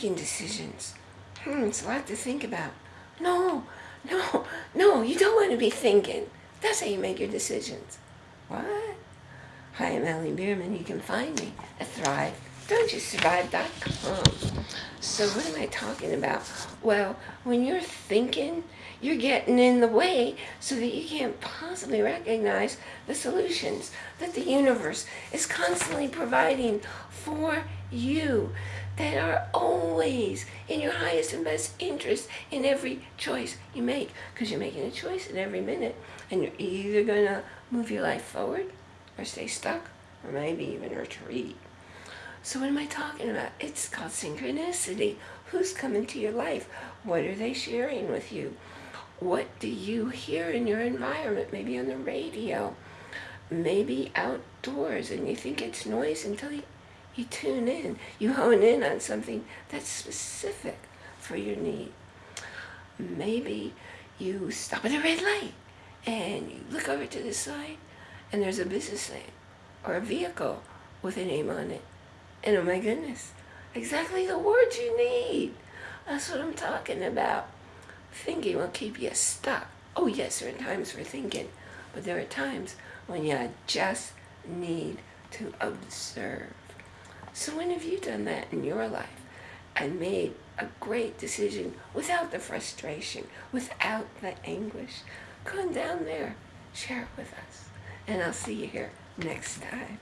making decisions. Hmm, it's a lot to think about. No, no, no, you don't want to be thinking. That's how you make your decisions. What? Hi, I'm Allie Bierman. You can find me at ThriveDon'tYouSurvive.com. So what am I talking about? Well, when you're thinking, you're getting in the way so that you can't possibly recognize the solutions that the universe is constantly providing for you that are always in your highest and best interest in every choice you make because you're making a choice in every minute and you're either going to move your life forward or stay stuck or maybe even retreat. So what am I talking about? It's called synchronicity. Who's coming to your life? What are they sharing with you? What do you hear in your environment? Maybe on the radio, maybe outdoors, and you think it's noise until you, you tune in. You hone in on something that's specific for your need. Maybe you stop at a red light and you look over to the side and there's a business name or a vehicle with a name on it. And oh my goodness, exactly the words you need. That's what I'm talking about. Thinking will keep you stuck. Oh yes, there are times for thinking, but there are times when you just need to observe. So when have you done that in your life and made a great decision without the frustration, without the anguish? Come down there, share it with us, and I'll see you here next time.